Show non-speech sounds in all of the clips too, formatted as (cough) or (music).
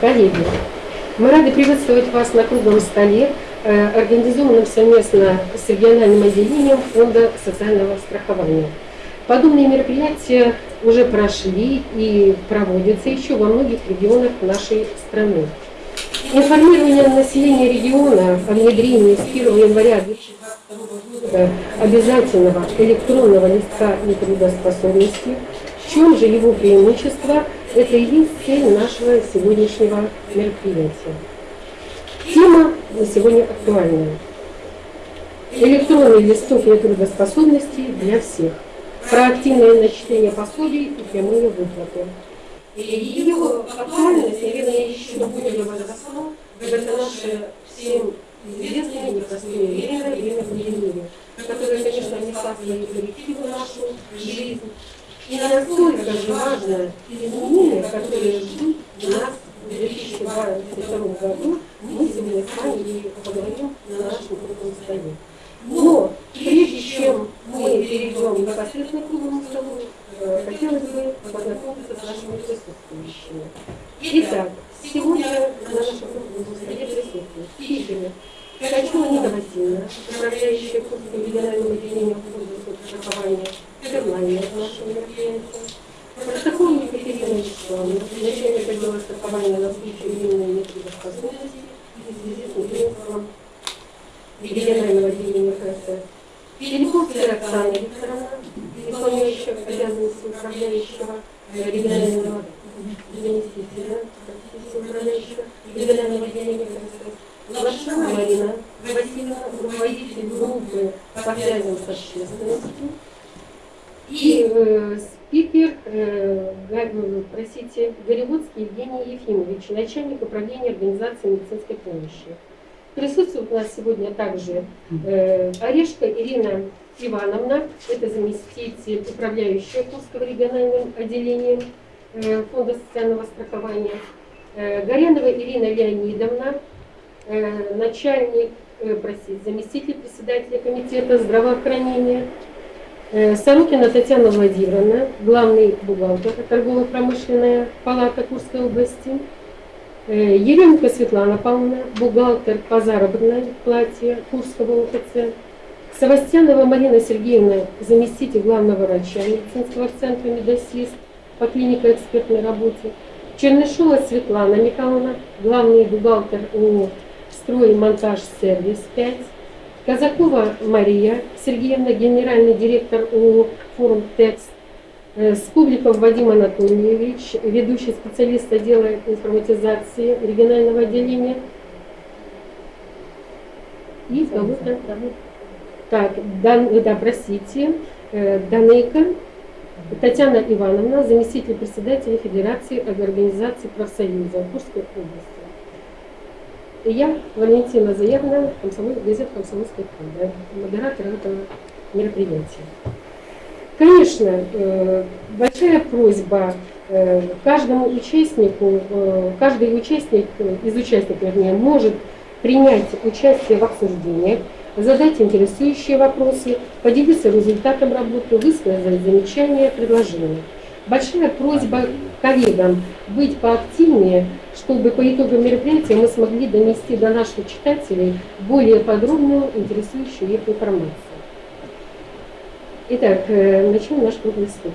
Коллеги, мы рады приветствовать вас на круглом столе, э, организованном совместно с региональным отделением Фонда социального страхования. Подобные мероприятия уже прошли и проводятся еще во многих регионах нашей страны. Информирование населения региона о внедрении с 1 января 2022 года обязательного электронного листка нетрудоспособности, в чем же его преимущество – это и есть цель нашего сегодняшнего мероприятия. Тема на сегодня актуальная. Электронный листок трудоспособности для всех. Про активное начисление пособий и прямые выплаты. И ее актуальность, наверное, еще более возросла. Это наше всем известное непростое время, время пандемии, которое, конечно, внесла свои коррективы в нашу жизнь, и настолько же важно изменения, которые ждут нас в 2022 году, мы сегодня с вами и поговорим на нашем круглом столе. Но прежде чем мы перейдем непосредственно к круглому столу, э, хотелось бы познакомиться с нашими присутствующими. Итак, сегодня на нашем круглом столе присутствуют спикеры Качева Нина Васильевна, управляющая Курским региональным отделением фонда страхования, Германия нашего мероприятия. Протокол Екатерина Вячеславовна, начальник отдела страхования на случай временной нетрудоспособности и связи с неверенством регионального отделения КСС. Перековская Оксана Викторовна, исполняющая обязанности управляющего регионального заместителя, управляющего регионального отделения КСС. Лошадова Марина Васильевна, руководитель группы по связям с общественностью. И э, спикер, э, э, простите, Горевудский Евгений Ефимович, начальник управления организации медицинской помощи. Присутствует у нас сегодня также э, Орешка Ирина Ивановна, это заместитель управляющая Курского региональным отделением э, Фонда социального страхования. Э, Горянова Ирина Леонидовна, начальник, э, простите, заместитель председателя комитета здравоохранения. Э, Сорокина Татьяна Владимировна, главный бухгалтер торгово-промышленная палата Курской области. Э, Еременко Светлана Павловна, бухгалтер по заработной плате Курского ОФЦ. Савастьянова Марина Сергеевна, заместитель главного врача медицинского центра «Медосист» по клинико-экспертной работе. Чернышова Светлана Михайловна, главный бухгалтер ООО «Строй монтаж сервис 5». Казакова Мария Сергеевна, генеральный директор ООО «Форум Текст», э, Скубликов Вадим Анатольевич, ведущий специалист отдела информатизации регионального отделения. И кого-то Так, Дан, да, простите, э, Данейка Татьяна Ивановна, заместитель председателя Федерации организации профсоюза Курской области. И я, Валентина Заевна, комсомол, газета «Комсомольская правда», модератор этого мероприятия. Конечно, э, большая просьба э, каждому участнику, э, каждый участник, из участников, вернее, может принять участие в обсуждениях, задать интересующие вопросы, поделиться результатом работы, высказать замечания, предложения. Большая просьба коллегам быть поактивнее, чтобы по итогам мероприятия мы смогли донести до наших читателей более подробную, интересующую их информацию. Итак, э, начнем наш круглый стол.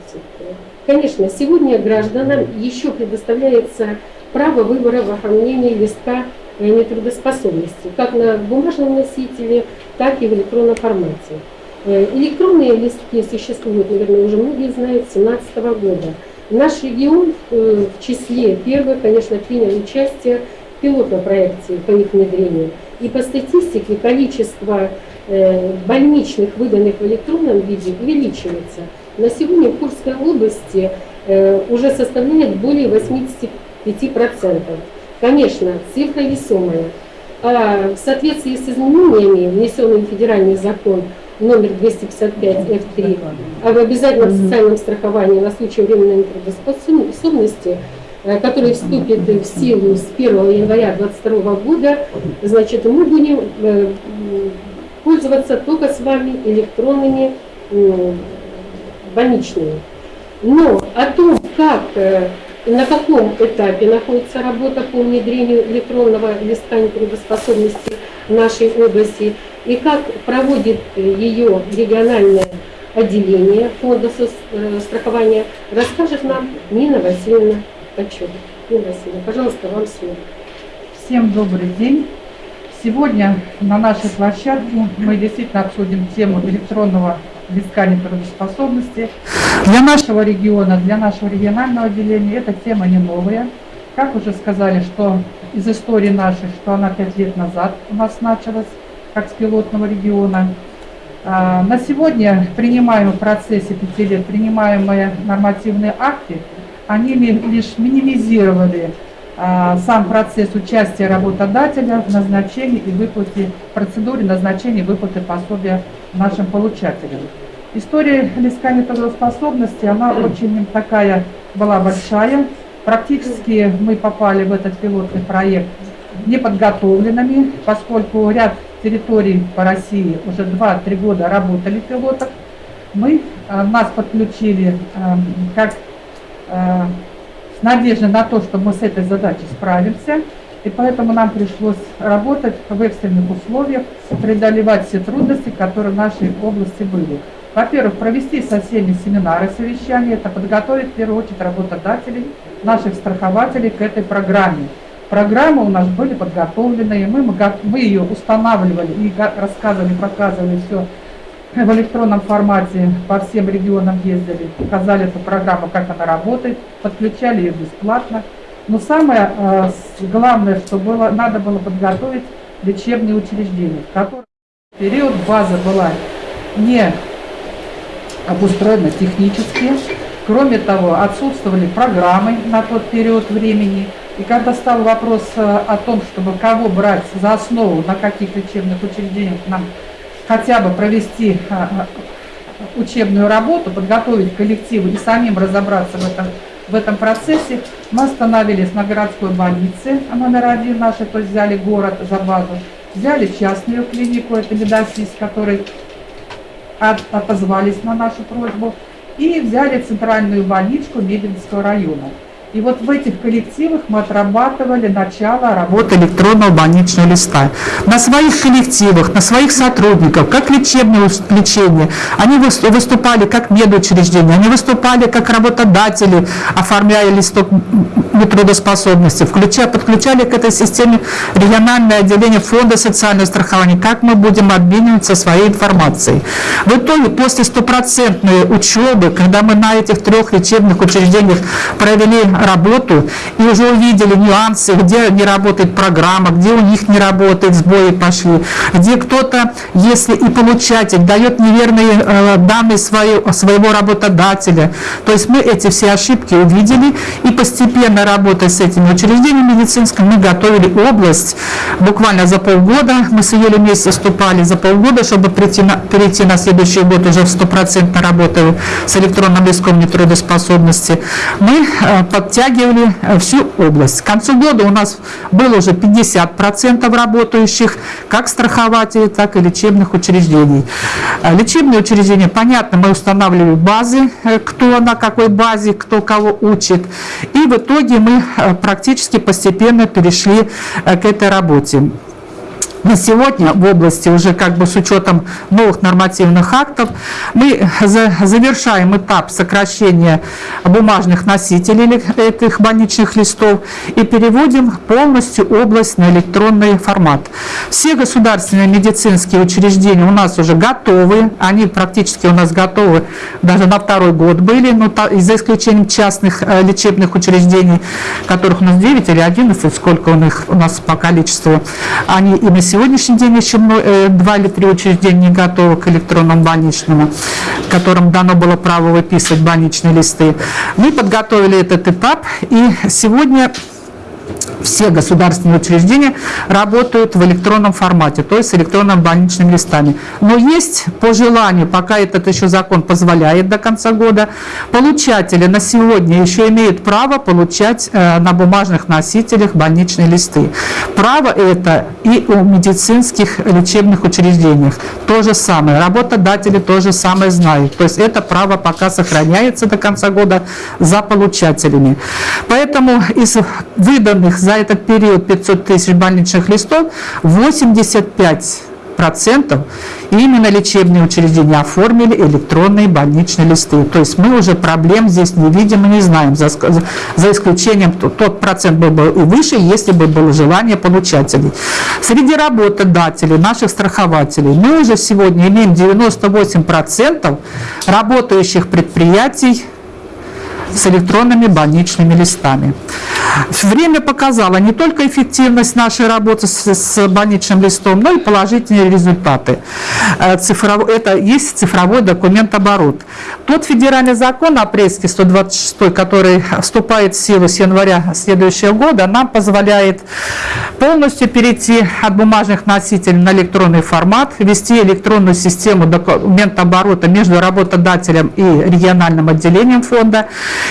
Конечно, сегодня гражданам еще предоставляется право выбора в оформлении листка э, нетрудоспособности, как на бумажном носителе, так и в электронном формате. Э, электронные листки существуют, наверное, уже многие знают, с 2017 года. Наш регион э, в числе первых, конечно, принял участие в пилотном проекте по их внедрению. И по статистике количество э, больничных, выданных в электронном виде, увеличивается. На сегодня в Курской области уже составляет более 85%. Конечно, цифра весомая. А в соответствии с изменениями, внесенными в федеральный закон номер 255 F3 об обязательном социальном страховании на случай временной нетрудоспособности, э, который вступит в силу с 1 января 2022 года, значит, мы будем э, пользоваться только с вами электронными больничными. Но о том, как э, на каком этапе находится работа по внедрению электронного листа нетрудоспособности в нашей области и как проводит ее региональное отделение фонда э, страхования, расскажет нам Нина Васильевна Почева. Нина Васильевна, пожалуйста, вам слово. Всем добрый день. Сегодня на нашей площадке мы действительно обсудим тему электронного листка нетрудоспособности. Для нашего региона, для нашего регионального отделения эта тема не новая. Как уже сказали, что из истории нашей, что она пять лет назад у нас началась, как с пилотного региона. А, на сегодня принимаемые в процессе пяти лет принимаемые нормативные акты, они лишь минимизировали сам процесс участия работодателя в назначении и выплате, процедуре назначения и выплаты пособия нашим получателям. История лискания трудоспособности, она очень такая была большая. Практически мы попали в этот пилотный проект неподготовленными, поскольку ряд территорий по России уже 2-3 года работали в пилотах. Мы, а, нас подключили как а, надежды на то, что мы с этой задачей справимся. И поэтому нам пришлось работать в экстренных условиях, преодолевать все трудности, которые в нашей области были. Во-первых, провести со всеми семинары, совещания, это подготовить в первую очередь работодателей, наших страхователей к этой программе. Программы у нас были подготовлены, мы, мы ее устанавливали и рассказывали, показывали все в электронном формате по всем регионам ездили, показали эту программу, как она работает, подключали ее бесплатно. Но самое э, главное, что было, надо было подготовить лечебные учреждения, в которых период база была не обустроена технически. Кроме того, отсутствовали программы на тот период времени. И когда стал вопрос э, о том, чтобы кого брать за основу, на каких лечебных учреждениях нам хотя бы провести а, а, учебную работу, подготовить коллективы и самим разобраться в этом, в этом процессе, мы остановились на городской больнице номер один нашей, то есть взяли город за базу, взяли частную клинику, это Медосис, который от, отозвались на нашу просьбу, и взяли центральную больничку Мединского района. И вот в этих коллективах мы отрабатывали начало работы электронного больничного листа. На своих коллективах, на своих сотрудников, как лечебное лечение, они выступали как медучреждения, они выступали как работодатели, оформляя листок нетрудоспособности, включая, подключали к этой системе региональное отделение фонда социального страхования, как мы будем обмениваться своей информацией. В итоге после стопроцентной учебы, когда мы на этих трех лечебных учреждениях провели работу и уже увидели нюансы, где не работает программа, где у них не работает, сбои пошли, где кто-то, если и получатель дает неверные э, данные своего, работодателя. То есть мы эти все ошибки увидели и постепенно работая с этими учреждениями медицинскими, мы готовили область буквально за полгода, мы с июля месяца вступали за полгода, чтобы прийти на, перейти на следующий год уже в стопроцентно работаю с электронным листком нетрудоспособности. Мы э, под подтягивали э, всю область. К концу года у нас было уже 50% работающих, как страхователей, так и лечебных учреждений. Э, лечебные учреждения, понятно, мы устанавливали базы, э, кто на какой базе, кто кого учит. И в итоге мы практически постепенно перешли к этой работе на сегодня в области уже как бы с учетом новых нормативных актов мы завершаем этап сокращения бумажных носителей этих больничных листов и переводим полностью область на электронный формат. Все государственные медицинские учреждения у нас уже готовы, они практически у нас готовы даже на второй год были, но за исключением частных э, лечебных учреждений, которых у нас 9 или 11, сколько у них у нас по количеству, они и на сегодняшний день еще э, два или три учреждения готовы к электронному больничному, которым дано было право выписывать больничные листы. Мы подготовили этот этап, и сегодня все государственные учреждения работают в электронном формате, то есть с электронными больничными листами. Но есть по желанию, пока этот еще закон позволяет до конца года, получатели на сегодня еще имеют право получать э, на бумажных носителях больничные листы. Право это и у медицинских лечебных учреждениях. То же самое. Работодатели то же самое знают. То есть это право пока сохраняется до конца года за получателями. Поэтому из выданных за этот период 500 тысяч больничных листов 85 процентов именно лечебные учреждения оформили электронные больничные листы. То есть мы уже проблем здесь не видим и не знаем, за, за исключением тот процент был бы и выше, если бы было желание получателей. Среди работодателей, наших страхователей, мы уже сегодня имеем 98 процентов работающих предприятий с электронными больничными листами. Время показало не только эффективность нашей работы с, с больничным листом, но и положительные результаты. Э, цифров, это есть цифровой документ-оборот. Тот федеральный закон апрельский 126, который вступает в силу с января следующего года, нам позволяет полностью перейти от бумажных носителей на электронный формат, ввести электронную систему документ-оборота между работодателем и региональным отделением фонда.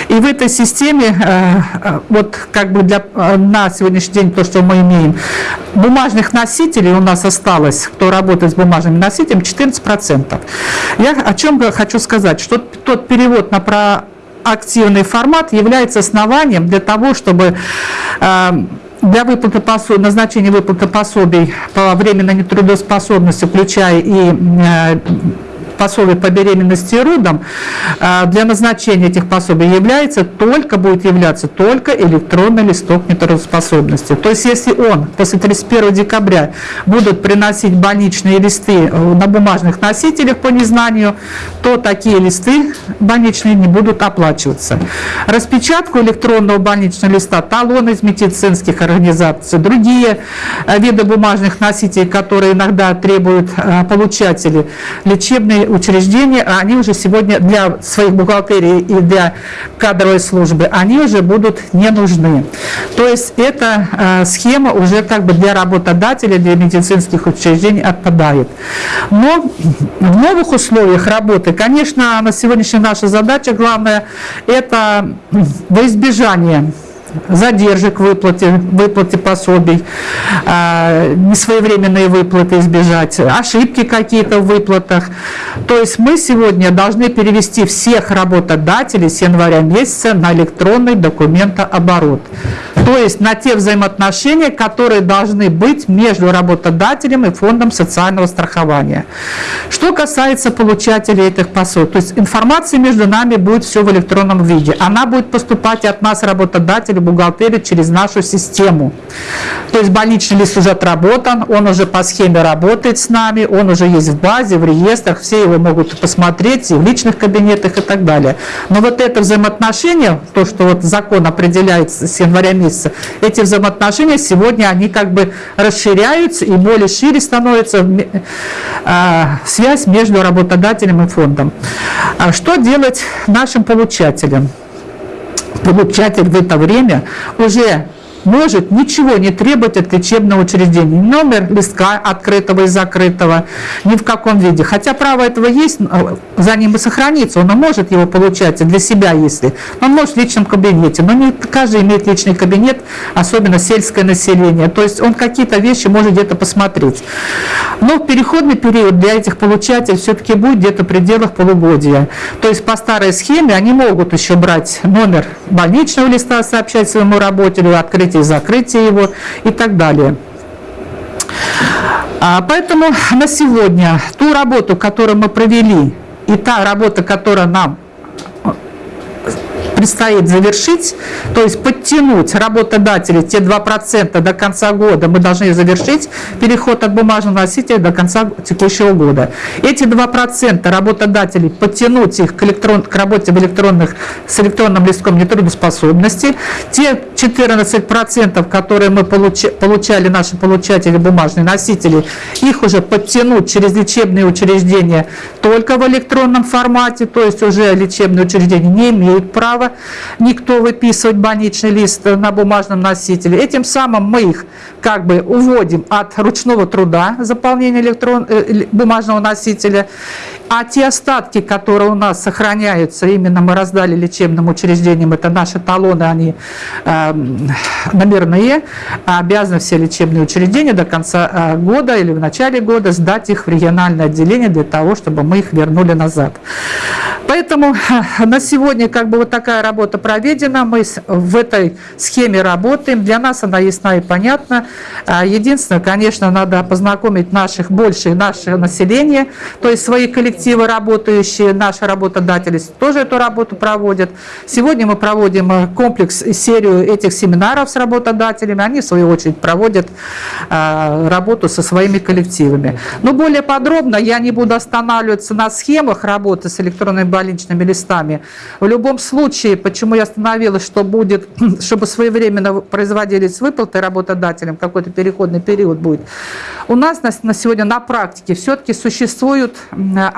И в этой системе э, э, вот как бы для, э, на сегодняшний день то, что мы имеем, бумажных носителей у нас осталось, кто работает с бумажными носителями, 14%. Я о чем хочу сказать, что тот перевод на проактивный формат является основанием для того, чтобы для выплаты пособий, назначения выплаты пособий по временной нетрудоспособности, включая и пособий по беременности и родам, а, для назначения этих пособий является только, будет являться только электронный листок нетрудоспособности. То есть если он после 31 декабря будут приносить больничные листы э, на бумажных носителях по незнанию, то такие листы больничные не будут оплачиваться. Распечатку электронного больничного листа, талоны из медицинских организаций, другие э, виды бумажных носителей, которые иногда требуют э, получатели, лечебные учреждения, а они уже сегодня для своих бухгалтерий и для кадровой службы, они уже будут не нужны. То есть эта э, схема уже как бы для работодателя, для медицинских учреждений отпадает. Но в новых условиях работы, конечно, на сегодняшняя наша задача главная – это во избежание задержек выплате, выплате пособий, а, несвоевременные выплаты избежать, ошибки какие-то в выплатах. То есть мы сегодня должны перевести всех работодателей с января месяца на электронный документооборот. То есть на те взаимоотношения, которые должны быть между работодателем и фондом социального страхования. Что касается получателей этих пособий, то есть информация между нами будет все в электронном виде. Она будет поступать от нас, работодателя, бухгалтерию, через нашу систему. То есть больничный лист уже отработан, он уже по схеме работает с нами, он уже есть в базе, в реестрах, все его могут посмотреть и в личных кабинетах и так далее. Но вот это взаимоотношение, то, что вот закон определяет с января месяца, месяца. Эти взаимоотношения сегодня, они как бы расширяются и более шире становится а, связь между работодателем и фондом. А что делать нашим получателям? Получатель в это время уже может ничего не требовать от лечебного учреждения. Номер листка открытого и закрытого, ни в каком виде. Хотя право этого есть, за ним и сохранится. Он может его получать для себя, если. Он может в личном кабинете. Но не каждый имеет личный кабинет, особенно сельское население. То есть он какие-то вещи может где-то посмотреть. Но переходный период для этих получателей все-таки будет где-то в пределах полугодия. То есть по старой схеме они могут еще брать номер больничного листа, сообщать своему работелю, открыть открытие, закрытие его и так далее. А, поэтому на сегодня ту работу, которую мы провели, и та работа, которая нам предстоит завершить, то есть подтянуть работодателей, те 2% до конца года мы должны завершить переход от бумажного носителя до конца текущего года. Эти 2% работодателей подтянуть их к, электрон, к работе в электронных, с электронным листком нетрудоспособности, те 14%, которые мы получи, получали, наши получатели бумажные носители, их уже подтянуть через лечебные учреждения только в электронном формате, то есть уже лечебные учреждения не имеют права никто выписывать больничный лист на бумажном носителе. Этим самым мы их как бы уводим от ручного труда заполнения электрон, э, бумажного носителя а те остатки, которые у нас сохраняются, именно мы раздали лечебным учреждениям, это наши талоны, они э, номерные, обязаны все лечебные учреждения до конца э, года или в начале года сдать их в региональное отделение для того, чтобы мы их вернули назад. Поэтому э, на сегодня как бы вот такая работа проведена, мы в этой схеме работаем, для нас она ясна и понятна. Э, единственное, конечно, надо познакомить наших больше, наше население, то есть свои коллективы, коллективы работающие, наши работодатели тоже эту работу проводят. Сегодня мы проводим э, комплекс, серию этих семинаров с работодателями. Они, в свою очередь, проводят э, работу со своими коллективами. Но более подробно я не буду останавливаться на схемах работы с электронными больничными листами. В любом случае, почему я остановилась, что будет, (clears throat) чтобы своевременно производились выплаты работодателям, какой-то переходный период будет. У нас на, на сегодня на практике все-таки существуют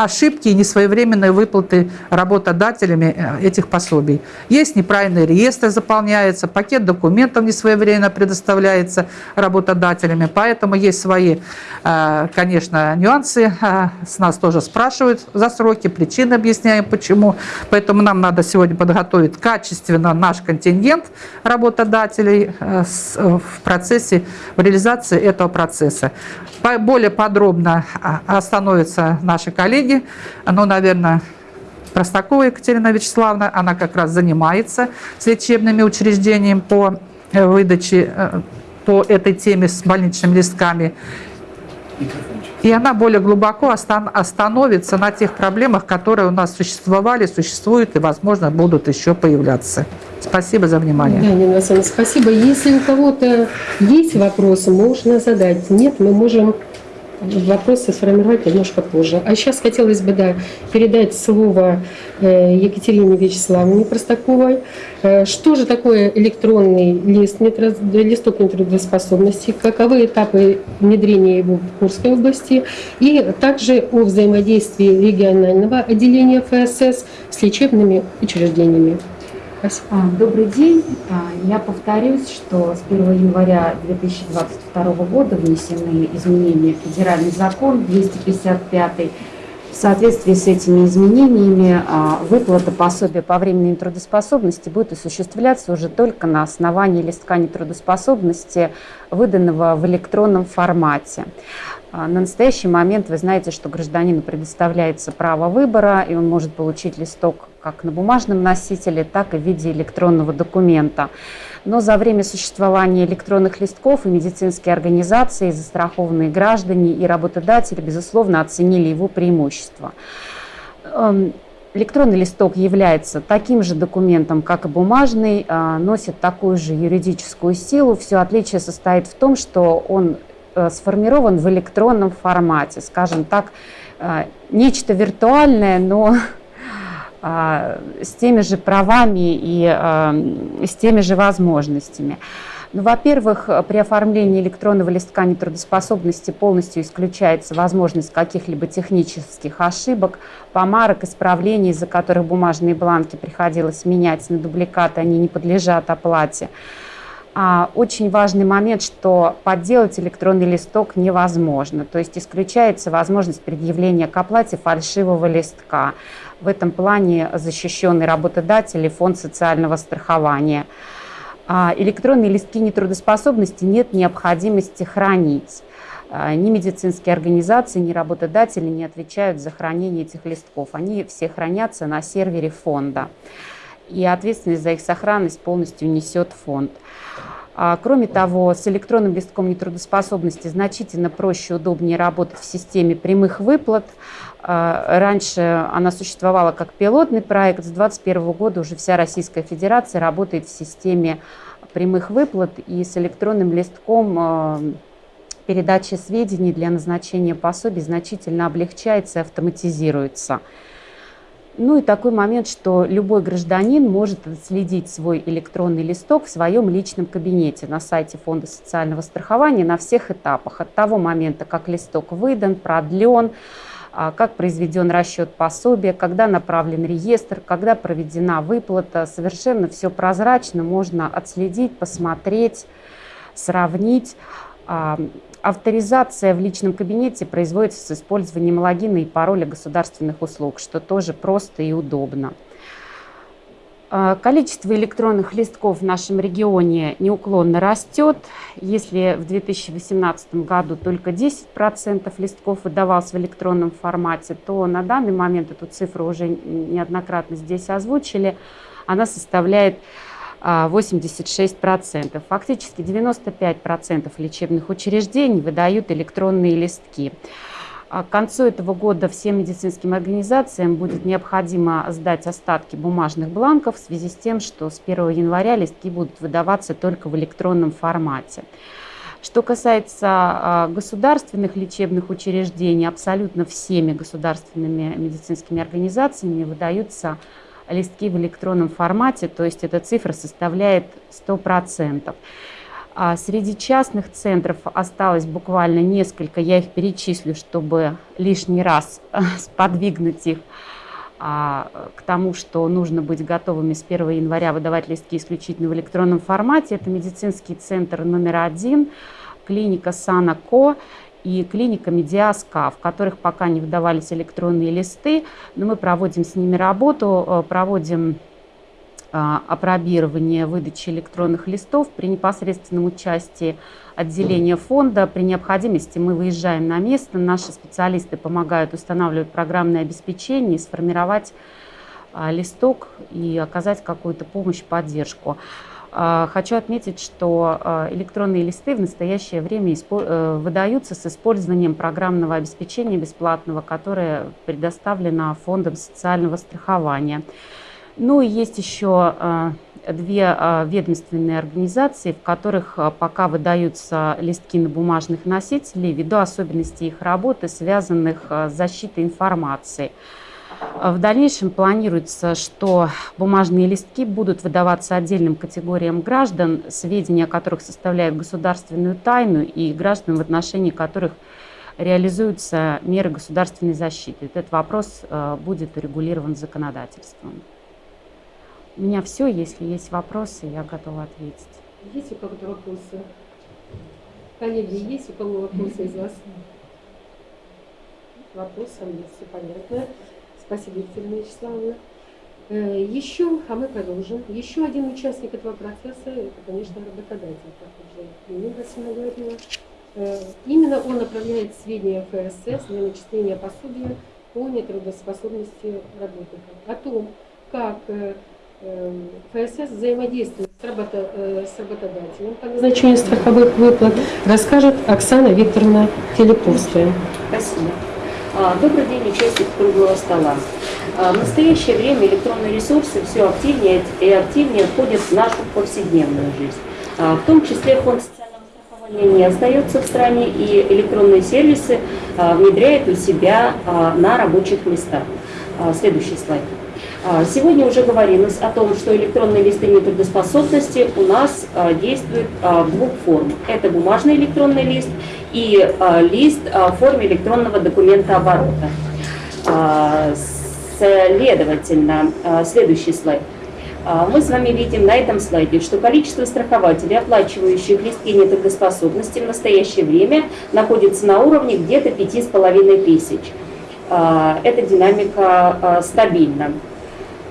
ошибки и несвоевременные выплаты работодателями э, этих пособий. Есть неправильный реестр заполняется, пакет документов несвоевременно предоставляется работодателями, поэтому есть свои, э, конечно, нюансы. Э, с нас тоже спрашивают за сроки, причины объясняем, почему. Поэтому нам надо сегодня подготовить качественно наш контингент работодателей в процессе, в реализации этого процесса. Более подробно а, остановятся наши коллеги. Ну, наверное, Простакова Екатерина Вячеславовна, она как раз занимается с лечебными учреждениями по э, выдаче э, по этой теме с больничными листками. И она более глубоко остановится на тех проблемах, которые у нас существовали, существуют и, возможно, будут еще появляться. Спасибо за внимание. Да, Нина Васильевна, спасибо. Если у кого-то есть вопросы, можно задать. Нет, мы можем вопросы сформировать немножко позже. А сейчас хотелось бы да, передать слово э, Екатерине Вячеславовне Простаковой. Э, что же такое электронный лист, листок нетрудоспособности, каковы этапы внедрения его в Курской области, и также о взаимодействии регионального отделения ФСС с лечебными учреждениями. А, добрый день. А, я повторюсь, что с 1 января 2022 года внесены изменения в федеральный закон 255 в соответствии с этими изменениями а, выплата пособия по временной трудоспособности будет осуществляться уже только на основании листка нетрудоспособности, выданного в электронном формате. На настоящий момент вы знаете, что гражданину предоставляется право выбора, и он может получить листок как на бумажном носителе, так и в виде электронного документа. Но за время существования электронных листков и медицинские организации, застрахованные граждане и работодатели, безусловно, оценили его преимущества. Эм, электронный листок является таким же документом, как и бумажный, а, носит такую же юридическую силу. Все отличие состоит в том, что он сформирован в электронном формате, скажем так, э, нечто виртуальное, но (laughs) А, с теми же правами и а, с теми же возможностями. Ну, во-первых, при оформлении электронного листка нетрудоспособности полностью исключается возможность каких-либо технических ошибок, помарок, исправлений, из-за которых бумажные бланки приходилось менять на дубликаты, они не подлежат оплате. А очень важный момент, что подделать электронный листок невозможно, то есть исключается возможность предъявления к оплате фальшивого листка. В этом плане защищенный работодатель и фонд социального страхования. А электронные листки нетрудоспособности нет необходимости хранить. А, ни медицинские организации, ни работодатели не отвечают за хранение этих листков. Они все хранятся на сервере фонда. И ответственность за их сохранность полностью несет фонд. А, кроме того, с электронным листком нетрудоспособности значительно проще и удобнее работать в системе прямых выплат. А, раньше она существовала как пилотный проект, с 2021 года уже вся Российская Федерация работает в системе прямых выплат и с электронным листком а, передача сведений для назначения пособий значительно облегчается и автоматизируется. Ну и такой момент, что любой гражданин может отследить свой электронный листок в своем личном кабинете на сайте Фонда социального страхования на всех этапах. От того момента, как листок выдан, продлен, а, как произведен расчет пособия, когда направлен реестр, когда проведена выплата. Совершенно все прозрачно, можно отследить, посмотреть, сравнить. Авторизация в личном кабинете производится с использованием логина и пароля государственных услуг, что тоже просто и удобно. А, количество электронных листков в нашем регионе неуклонно растет. Если в 2018 году только 10% листков выдавалось в электронном формате, то на данный момент эту цифру уже неоднократно здесь озвучили, она составляет 86%. А, Фактически 95% лечебных учреждений выдают электронные листки. А к концу этого года всем медицинским организациям будет необходимо сдать остатки бумажных бланков в связи с тем, что с 1 января листки будут выдаваться только в электронном формате. Что касается а, государственных лечебных учреждений, абсолютно всеми государственными медицинскими организациями выдаются листки в электронном формате, то есть эта цифра составляет 100%. А среди частных центров осталось буквально несколько, я их перечислю, чтобы лишний раз (laughs) сподвигнуть их а, к тому, что нужно быть готовыми с 1 января выдавать листки исключительно в электронном формате. Это медицинский центр номер один, клиника Санако и клиника Медиаска, в которых пока не выдавались электронные листы, но мы проводим с ними работу, э, проводим а, опробирования выдачи электронных листов при непосредственном участии отделения фонда. При необходимости мы выезжаем на место, наши специалисты помогают устанавливать программное обеспечение, сформировать а, листок и оказать какую-то помощь, поддержку. А, хочу отметить, что электронные листы в настоящее время э, выдаются с использованием программного обеспечения бесплатного, которое предоставлено Фондом социального страхования. Ну и есть еще а, две а, ведомственные организации, в которых а, пока выдаются листки на бумажных носителей ввиду особенностей их работы, связанных с защитой информации. В дальнейшем планируется, что бумажные листки будут выдаваться отдельным категориям граждан, сведения о которых составляют государственную тайну и граждан, в отношении которых реализуются меры государственной защиты. Этот вопрос будет урегулирован законодательством. У меня все, если есть вопросы, я готова ответить. Есть у кого-то вопросы? Коллеги, есть у кого вопросы из вас? Вопросов нет, все понятно. Спасибо, Екатерина Вячеславовна. Э, Еще, а мы продолжим. Еще один участник этого процесса, это, конечно, работодатель, как уже Нина Васильевна говорила. Э, именно он направляет сведения ФСС для начисления пособия по нетрудоспособности работников. О том, как э, ФСС взаимодействует с, работа, с работодателем по назначению страховых выплат, расскажет Оксана Викторовна Телепурская. Спасибо. А, добрый день, участник круглого стола. А, в настоящее время электронные ресурсы все активнее и активнее входят в нашу повседневную жизнь. А, в том числе фонд социального страхования не остается в стране, и электронные сервисы внедряет у себя на рабочих местах. Следующий слайд. Сегодня уже говорилось о том, что электронные листы нетрудоспособности у нас действуют в двух формах. Это бумажный электронный лист и лист в форме электронного документа оборота. Следовательно, следующий слайд. Мы с вами видим на этом слайде, что количество страхователей, оплачивающих листки нетрудоспособности в настоящее время находится на уровне где-то 5,5 тысяч. Эта динамика стабильна.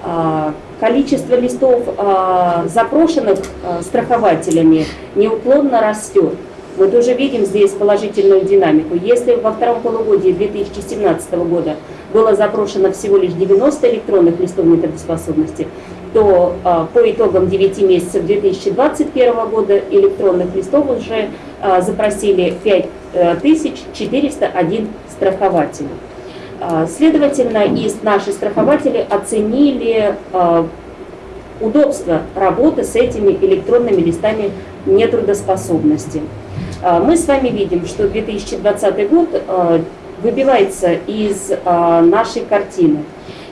А, количество листов а, запрошенных а, страхователями неуклонно растет. Мы тоже видим здесь положительную динамику. Если во втором полугодии 2017 года было запрошено всего лишь 90 электронных листов нетрудоспособности, то по итогам 9 месяцев 2021 года электронных листов уже запросили 5401 страхователей. А, следовательно, и наши страхователи оценили а, удобство работы с этими электронными листами нетрудоспособности. А, мы с вами видим, что 2020 год выбивается из нашей картины.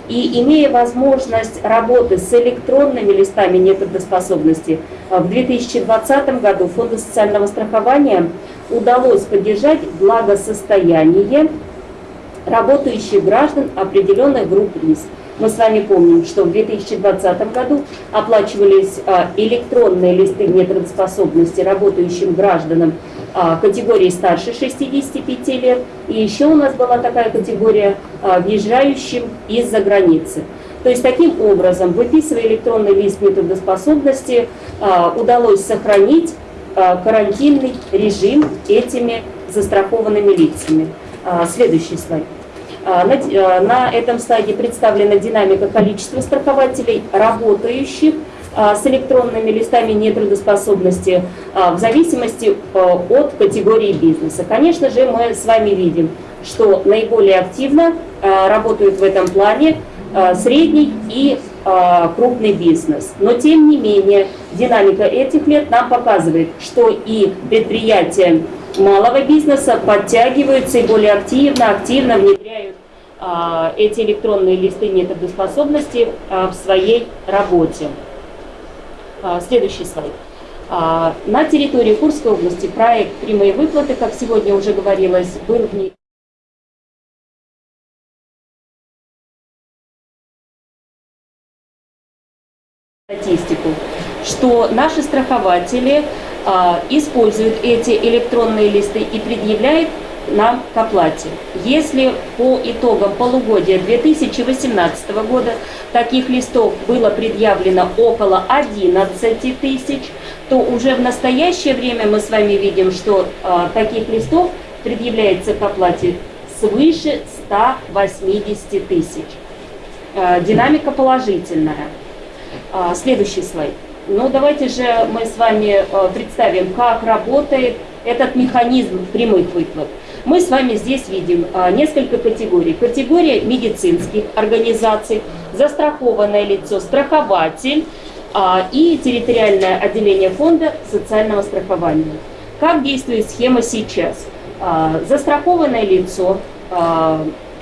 И имея возможность работы с электронными листами нетрудоспособности, в 2020 году Фонду социального страхования удалось поддержать благосостояние работающих граждан определенных групп лиц. Мы с вами помним, что в 2020 году оплачивались а, электронные листы нетрудоспособности работающим гражданам а, категории старше 65 лет. И еще у нас была такая категория а, въезжающим из-за границы. То есть таким образом, выписывая электронный лист нетрудоспособности, удалось сохранить карантинный режим этими застрахованными лицами. Следующий слайд. На, на этом слайде представлена динамика количества страхователей, работающих с электронными листами нетрудоспособности в зависимости от категории бизнеса. Конечно же, мы с вами видим, что наиболее активно работают в этом плане средний и крупный бизнес. Но тем не менее, динамика этих лет нам показывает, что и предприятия малого бизнеса подтягиваются и более активно, активно внедряют а, эти электронные листы нетрудоспособности а, в своей работе. А, следующий слайд. А, на территории Курской области проект «Прямые выплаты», как сегодня уже говорилось, был внедрен статистику, что наши страхователи а, используют эти электронные листы и предъявляют нам к оплате. Если по итогам полугодия 2018 года таких листов было предъявлено около 11 тысяч, то уже в настоящее время мы с вами видим, что а, таких листов предъявляется к оплате свыше 180 тысяч. А, динамика положительная. А, следующий слайд. Ну, давайте же мы с вами а, представим, как работает этот механизм прямых выплат. Мы с вами здесь видим а, несколько категорий. Категория медицинских организаций, застрахованное лицо, страхователь и территориальное отделение фонда социального страхования. Как действует схема сейчас? Застрахованное лицо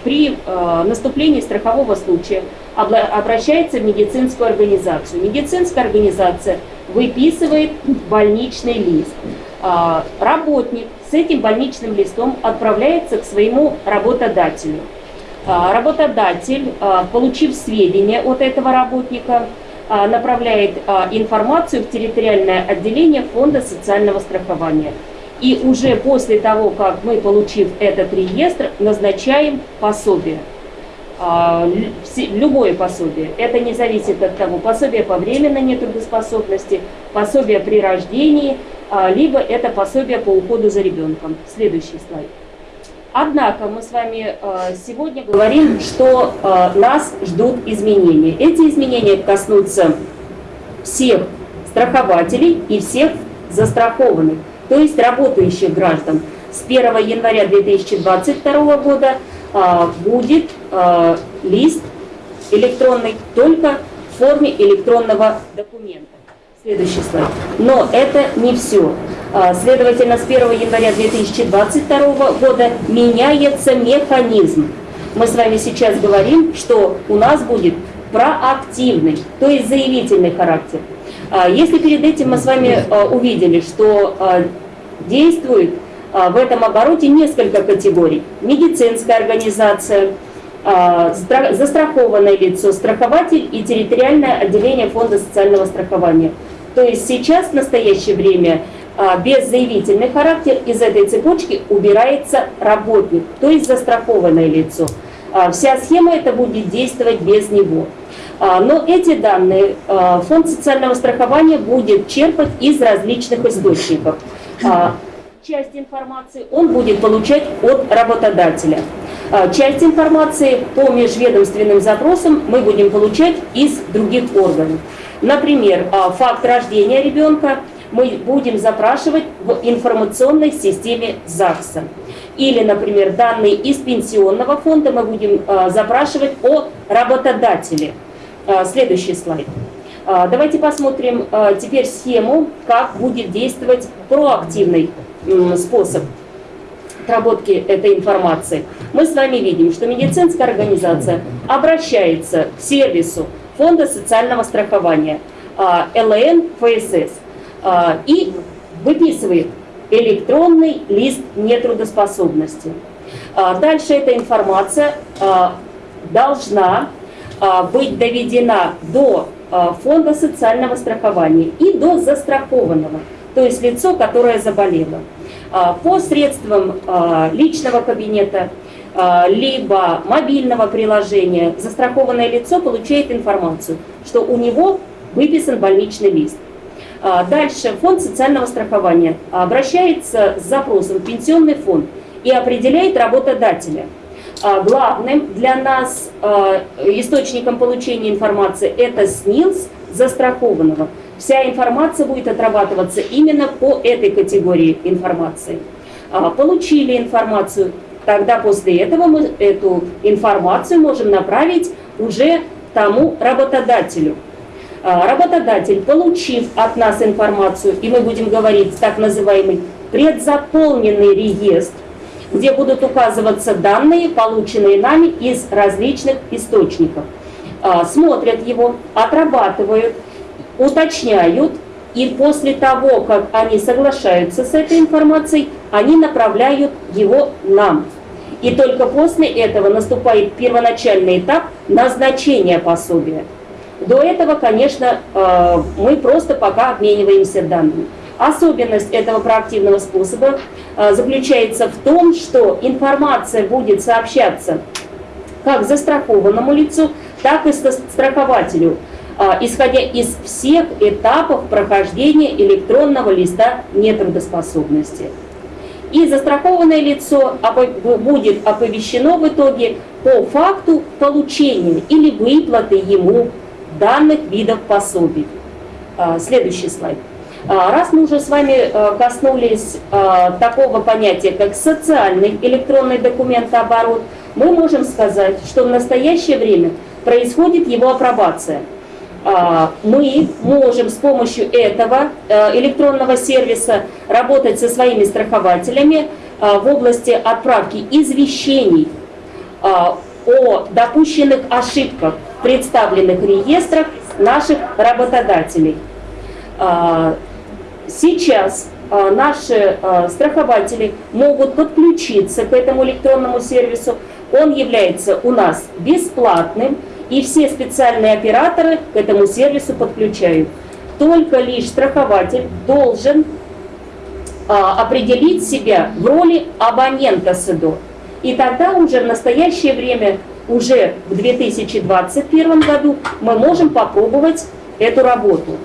при наступлении страхового случая обращается в медицинскую организацию. Медицинская организация выписывает больничный лист. А, работник с этим больничным листом отправляется к своему работодателю. А, работодатель, а, получив сведения от этого работника, направляет информацию в территориальное отделение Фонда социального страхования. И уже после того, как мы, получив этот реестр, назначаем пособие. А, любое пособие. Это не зависит от того, пособие по временной нетрудоспособности, пособие при рождении, а, либо это пособие по уходу за ребенком. Следующий слайд. Однако мы с вами а, сегодня говорим, что нас ждут изменения. Эти изменения коснутся всех страхователей и всех застрахованных, то есть работающих граждан. С 1 января 2022 года будет а, лист электронный только в форме электронного документа. Следующий слайд. Но это не все. А, следовательно, с 1 января 2022 года меняется механизм. Мы с вами сейчас говорим, что у нас будет проактивный, то есть заявительный характер. Если перед этим мы с вами увидели, что действует а, в этом обороте несколько категорий. Медицинская организация, а, застрахованное лицо, страхователь и территориальное отделение фонда социального страхования. То есть сейчас, в настоящее время, а, без заявительный характер из этой цепочки убирается работник, то есть застрахованное лицо. Вся схема это будет действовать без него. Но эти данные фонд социального страхования будет черпать из различных источников часть информации он будет получать от работодателя. А, часть информации по межведомственным запросам мы будем получать из других органов. Например, а, факт рождения ребенка мы будем запрашивать в информационной системе ЗАГСа. Или, например, данные из пенсионного фонда мы будем а, запрашивать о работодателе. Следующий слайд. Давайте посмотрим теперь схему, как будет действовать проактивный способ отработки этой информации. Мы с вами видим, что медицинская организация обращается к сервису Фонда социального страхования а, ЛН ФСС а, и выписывает электронный лист нетрудоспособности. А, Дальше эта информация должна быть доведена до фонда социального страхования и до застрахованного, то есть лицо, которое заболело. А, По средствам а, личного кабинета, а, либо мобильного приложения застрахованное лицо получает информацию, что у него выписан больничный лист. Дальше фонд социального страхования обращается с запросом в пенсионный фонд и определяет работодателя. Главным для нас источником получения информации это СНИЛС застрахованного. Вся информация будет отрабатываться именно по этой категории информации. А, Получили информацию, тогда после этого мы эту информацию можем направить уже тому работодателю. А, Работодатель, получив от нас информацию, и мы будем говорить так называемый предзаполненный реестр, где будут указываться данные, полученные нами из различных источников. А, Смотрят его, отрабатывают, уточняют, и после того, как они соглашаются с этой информацией, они направляют его нам. И только после этого наступает первоначальный этап назначения пособия. До этого, конечно, э, мы просто пока обмениваемся данными. Особенность этого проактивного способа э, заключается в том, что информация будет сообщаться как застрахованному лицу, так и страхователю, исходя из всех этапов прохождения электронного листа нетрудоспособности. И застрахованное лицо будет оповещено в итоге по факту получения или выплаты ему данных видов пособий. А, Следующий слайд. А, Раз мы уже с вами а, коснулись а, такого понятия, как социальный электронный документооборот, мы можем сказать, что в настоящее время происходит его апробация. А, Мы можем с помощью этого а, электронного сервиса работать со своими страхователями а, в области отправки извещений а, о допущенных ошибках в представленных реестрах наших работодателей. Сейчас наши страхователи могут подключиться к этому электронному сервису. Он является у нас бесплатным, и все специальные операторы к этому сервису подключают. Только лишь страхователь должен а, определить себя в роли абонента СЭДО. И тогда уже в настоящее время, уже в 2021 году, мы можем попробовать эту работу.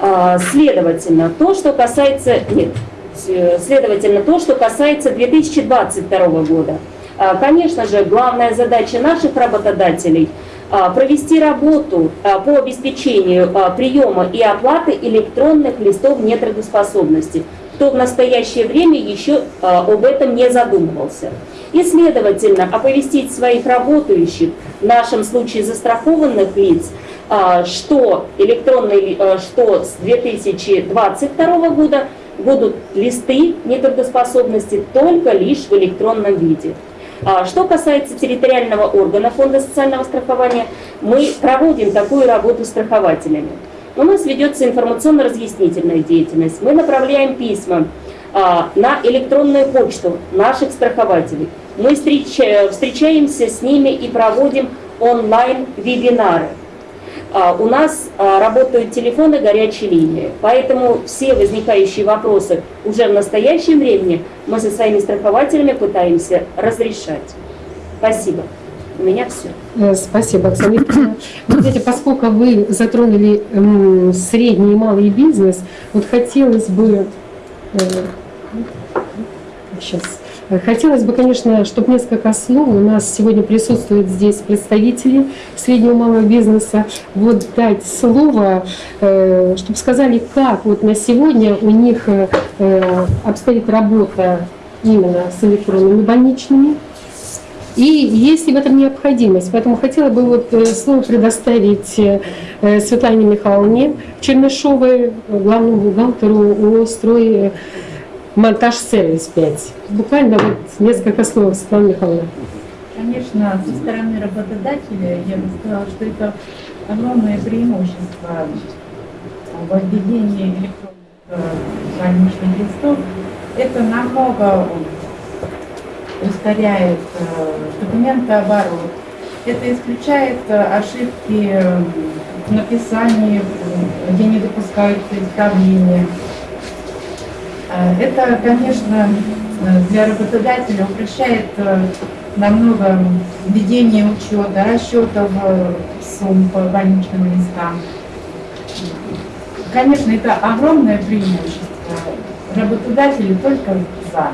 А, Следовательно, то, что касается, нет, следовательно, то, что касается 2022 года. А, Конечно же, главная задача наших работодателей а, провести работу а, по обеспечению приема и оплаты электронных листов нетрудоспособности, кто в настоящее время еще об этом не задумывался. И, следовательно, оповестить своих работающих, в нашем случае застрахованных лиц, что электронные, а, что с 2022 года будут листы нетрудоспособности только лишь в электронном виде. А Что касается территориального органа Фонда социального страхования, мы проводим такую работу с страхователями. У нас ведется информационно-разъяснительная деятельность. Мы направляем письма а, на электронную почту наших страхователей. Мы встреча- встречаемся с ними и проводим онлайн-вебинары. А, У нас а, работают телефоны горячей линии, поэтому все возникающие вопросы уже в настоящем времени мы со своими страхователями пытаемся разрешать. Спасибо. У меня все. Э, Спасибо, Оксана Викторовна. Вот знаете, поскольку вы затронули средний и малый бизнес, вот хотелось бы сейчас Хотелось бы, конечно, чтобы несколько слов. У нас сегодня присутствуют здесь представители среднего малого бизнеса. Вот дать слово, э, чтобы сказали, как вот на сегодня у них э, э, обстоит работа именно с электронными больничными. И есть ли в этом необходимость? Поэтому хотела бы вот слово предоставить Светлане Михайловне Чернышовой, главному бухгалтеру ООО «Строй монтаж сервис 5». Буквально вот несколько слов, Светлана Михайловна. Конечно, со стороны работодателя я бы сказала, что это огромное преимущество в введении электронных э, больничных листов. Это намного ускоряет э, документооборот. Это исключает э, ошибки в написании, где не допускаются исправления. Э, Это, конечно, э, для работодателя упрощает э, намного ведение учета, расчетов сумм по больничным листам. Конечно, это огромное преимущество. Работодатели только за.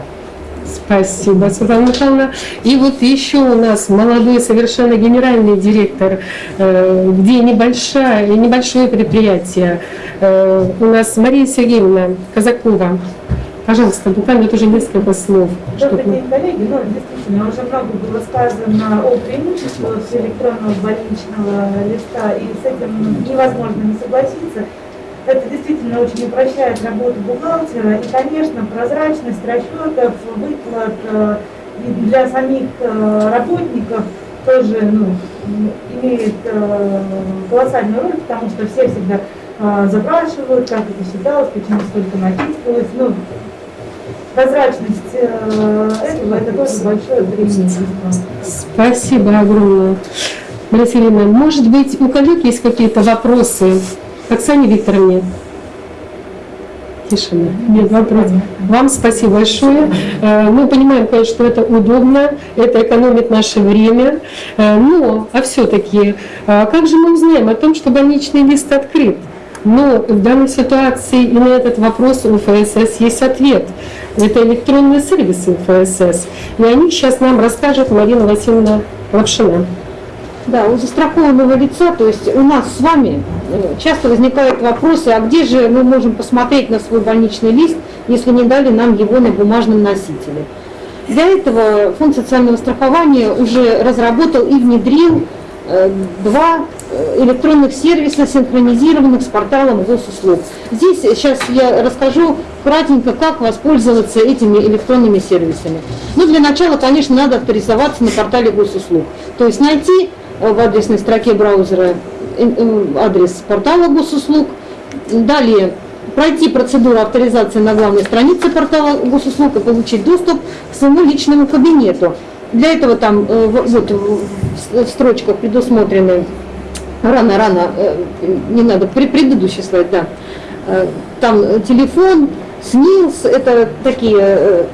Спасибо, Светлана Михайловна. И вот еще у нас молодой совершенно генеральный директор, где небольшое, небольшое предприятие. У нас Мария Сергеевна Казакова. Пожалуйста, буквально тоже несколько слов. Добрый чтобы- день, коллеги. Ну, действительно, уже много было сказано о преимуществах электронного больничного листа, и с этим невозможно не согласиться. Это действительно очень упрощает работу бухгалтера, и, конечно, прозрачность расчетов, выплат э, для самих э, работников тоже ну, имеет э, колоссальную роль, потому что все всегда запрашивают, как это считалось, почему столько написывалось. Ну, прозрачность э, это тоже большое преимущество. Спасибо огромное. Сергеевна, может быть, у коллег есть какие-то вопросы? Оксане Викторовне? Тишина. Нет вопросов. Вам спасибо большое. Э, Мы понимаем, конечно, что это удобно, это экономит наше время. Э, Но, а все-таки, как же мы узнаем о том, что больничный лист открыт? Но в данной ситуации и на этот вопрос у ФСС есть ответ. Это электронные сервисы ФСС. И о них сейчас нам расскажет Марина Васильевна Лапшина. Да, у застрахованного лица, то есть у нас с вами э, часто возникают вопросы, а где же мы можем посмотреть на свой больничный лист, если не дали нам его на бумажном носителе. Для этого Фонд социального страхования уже разработал и внедрил э, два электронных сервиса, синхронизированных с порталом госуслуг. Здесь сейчас я расскажу кратенько, как воспользоваться этими электронными сервисами. Ну, для начала, конечно, надо авторизоваться на портале госуслуг. То есть найти э, в адресной строке браузера э, э, адрес портала госуслуг, далее пройти процедуру авторизации на главной странице портала госуслуг и получить доступ к своему личному кабинету. Для этого там э, вот в строчках предусмотрены рано-рано, э, не надо, предыдущий слайд, да, Э, там э, телефон, СНИЛС, это такие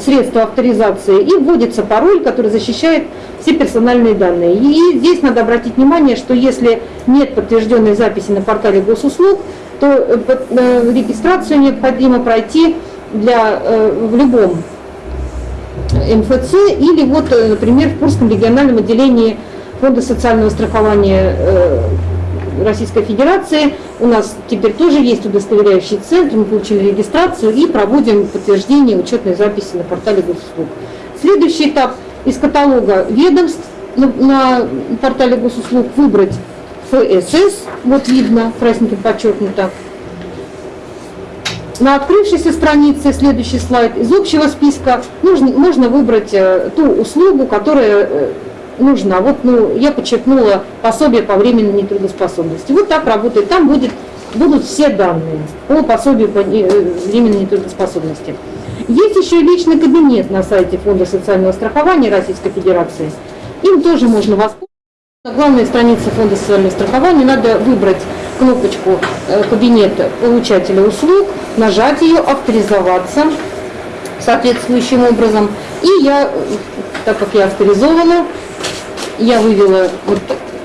средства авторизации, и вводится пароль, который защищает все персональные данные. И здесь надо обратить внимание, что если нет подтвержденной записи на портале госуслуг, то регистрацию необходимо пройти для, в любом МФЦ или вот, э, например, в Курском региональном отделении Фонда социального страхования э, Российской Федерации. У нас теперь тоже есть удостоверяющий центр, мы получили регистрацию и проводим подтверждение учетной записи на портале госуслуг. Следующий этап из каталога ведомств на, портале госуслуг выбрать ФСС, вот видно, красненьким подчеркнуто, на открывшейся странице, следующий слайд, из общего списка нужно, можно выбрать э, ту услугу, которая э, нужна. Вот ну, я подчеркнула пособие по временной нетрудоспособности. Вот так работает. Там будет, будут все данные по пособию по э, временной нетрудоспособности. Есть еще личный кабинет на сайте Фонда социального страхования Российской Федерации. Им тоже можно воспользоваться. На главной странице Фонда социального страхования надо выбрать кнопочку э, «Кабинет получателя услуг», нажать ее, авторизоваться соответствующим образом. И я, так как я авторизована, я вывела вот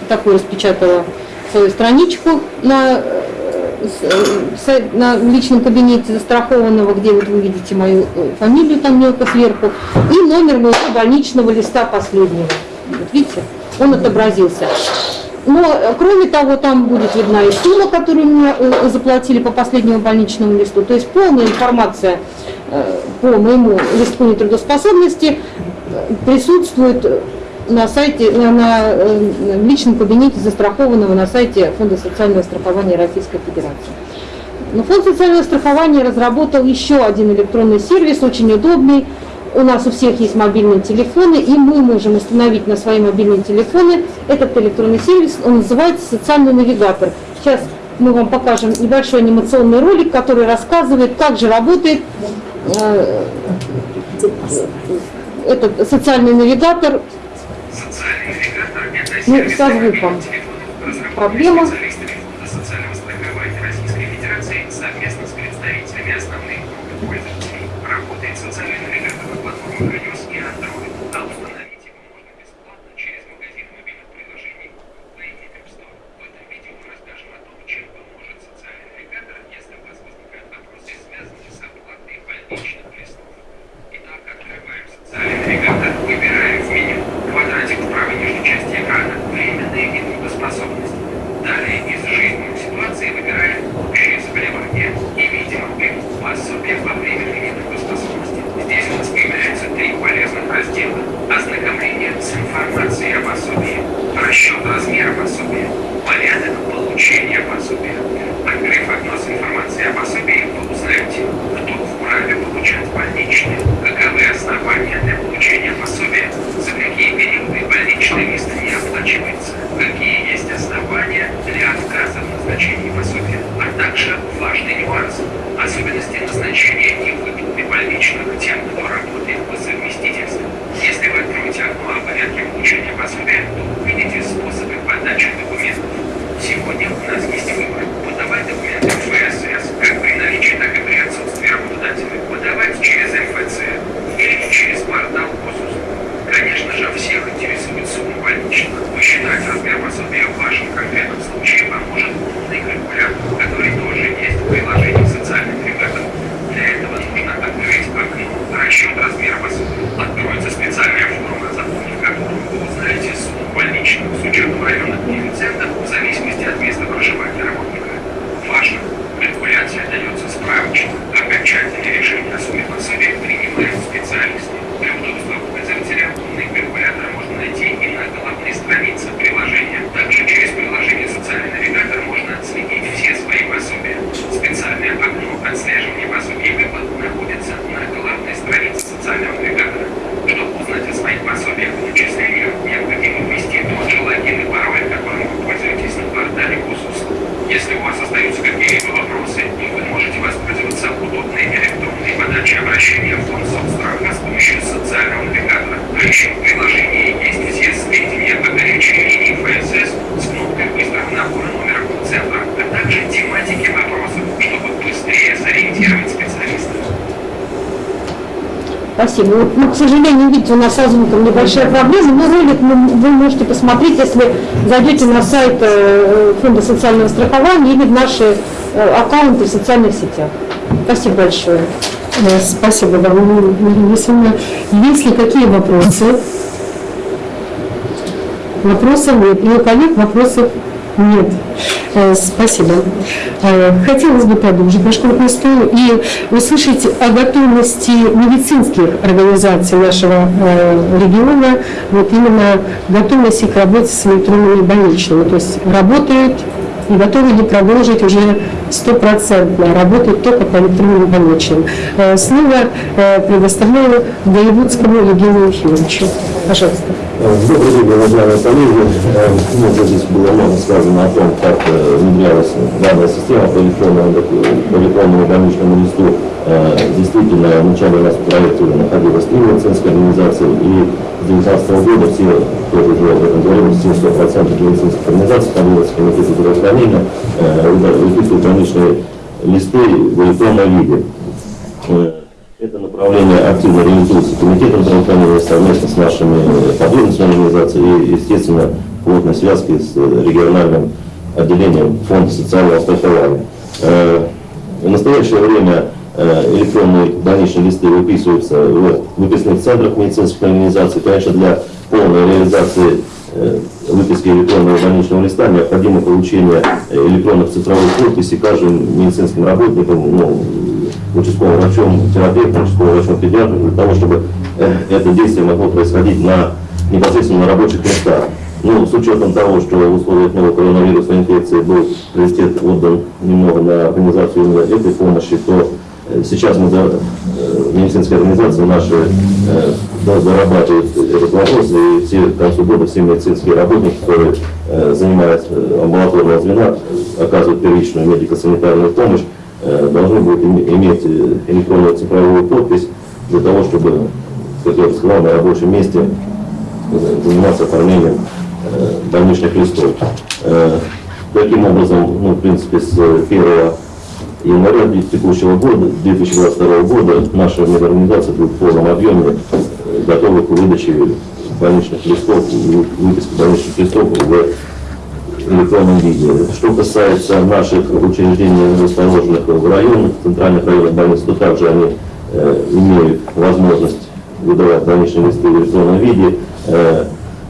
такую, распечатала свою страничку на, э, э, на личном кабинете застрахованного, где вот вы видите мою фамилию там мелко сверху, и номер моего больничного листа последнего. Вот видите, он отобразился. Но, э, кроме того, там будет видна и сумма, которую мне э, заплатили по последнему больничному листу. То есть полная информация э, по моему листу нетрудоспособности присутствует на сайте, на, на, в личном кабинете застрахованного на сайте Фонда социального страхования Российской Федерации. Но Фонд социального страхования разработал еще один электронный сервис, очень удобный. У нас у всех есть мобильные телефоны, и мы можем установить на свои мобильные телефоны этот электронный сервис. Он называется «Социальный навигатор». Сейчас мы вам покажем небольшой анимационный ролик, который рассказывает, как же работает э, этот социальный навигатор ну, со звуком. Проблема. Спасибо. Ну, ну, к сожалению, видите, у нас со звуком небольшая проблема, но ролик мы- вы можете посмотреть, если зайдете на сайт э, Фонда социального страхования или в наши э, аккаунты в социальных сетях. Спасибо большое. Спасибо, да, Марина Васильевна. Есть ли какие вопросы? Вопросов нет. И у коллег вопросов нет. Э, Спасибо. Э, Хотелось бы продолжить наш круглый стол и услышать о готовности медицинских организаций нашего э, региона, вот именно готовность их работы с электронными больничными. То есть работают и готовы ли продолжить уже стопроцентно работать только по электронным больничным. Слово предоставляю Гаевудскому Евгению Ефимовичу. Пожалуйста. Добрый день, уважаемые коллеги. Э, Ну, здесь было много сказано о том, как э, внедрялась данная система по электронному, по электронному больничному листу. Э, Действительно, в начале у нас в проекте находилась три медицинские организации, и с 2019 года все, тоже уже об этом говорили, все 100% медицинских организаций, становятся комитет здравоохранения, э, выписывают больничные листы в электронном виде. Активно реализуется комитетом здравоохранения совместно с нашими подобными организациями и, естественно, плотной связкой с э, региональным отделением Фонда социального страхования. Э, В настоящее время э, электронные больничные листы выписываются в выписных центрах медицинских организаций. Конечно, для полной реализации выписки электронного больничного листа необходимо получение электронных цифровых подписей каждым медицинским работником, ну, участковым врачом, терапевтом, участковым врачом, педиатром, для того, чтобы э, это действие могло происходить на непосредственно на рабочих местах. Ну, с учетом того, что в условиях новой коронавирусной инфекции был приоритет отдан немного на организацию именно этой помощи, то э, сейчас мы, э, медицинские организации наши дорабатывают этот вопрос, и все к концу года все медицинские работники, которые занимаются амбулаторного звена, оказывают первичную медико-санитарную помощь, должны будут име- иметь э, электронную цифровую подпись для того, чтобы, как я уже сказал, на рабочем месте э, заниматься оформлением э, больничных листов. Э, Таким образом, ну, в принципе, с 1 января текущего года, 2022 года, наша медорганизация будет в полном объеме э, готова к выдаче больничных листов, выписке больничных листов в электронном виде. Что касается наших учреждений, расположенных в районах, центральных районах больниц, то также они э, имеют возможность выдавать больничные листы в электронном виде. Э,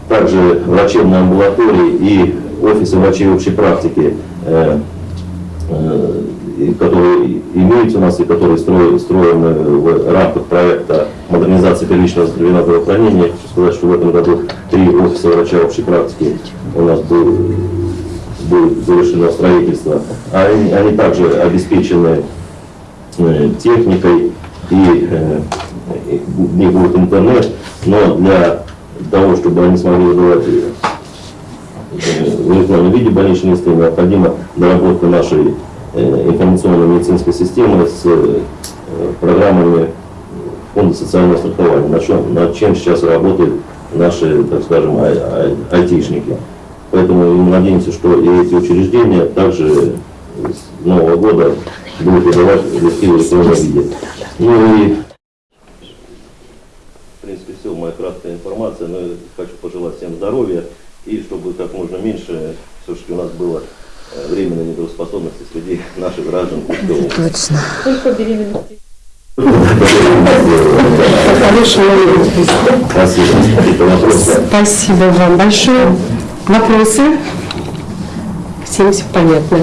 также врачебные амбулатории и офисы врачей общей практики, э, э, которые имеются у нас и которые строи- строены в рамках проекта модернизации первичного здравоохранения. Хочу сказать, что в этом году три офиса врача общей практики у нас был- будет завершено строительство. Они, они также обеспечены э, техникой и э, в них будет интернет, но для того, чтобы они смогли выдавать э, в электронном виде больничные листы, необходима доработка нашей э, информационной медицинской системы с э, программами фонда социального страхования, над чем, над чем сейчас работают наши, так скажем, ай- ай- айтишники. Поэтому мы надеемся, что и эти учреждения также с нового года будут выдавать листы в электронном виде. Ну и в принципе, все, моя краткая информация, но я хочу пожелать всем здоровья и чтобы как можно меньше все-таки у нас было э, временной недоспособности среди наших граждан. Точно. Сколько беременностей? Хорошего Спасибо. Спасибо вам большое. Вопросы? Всем все понятно.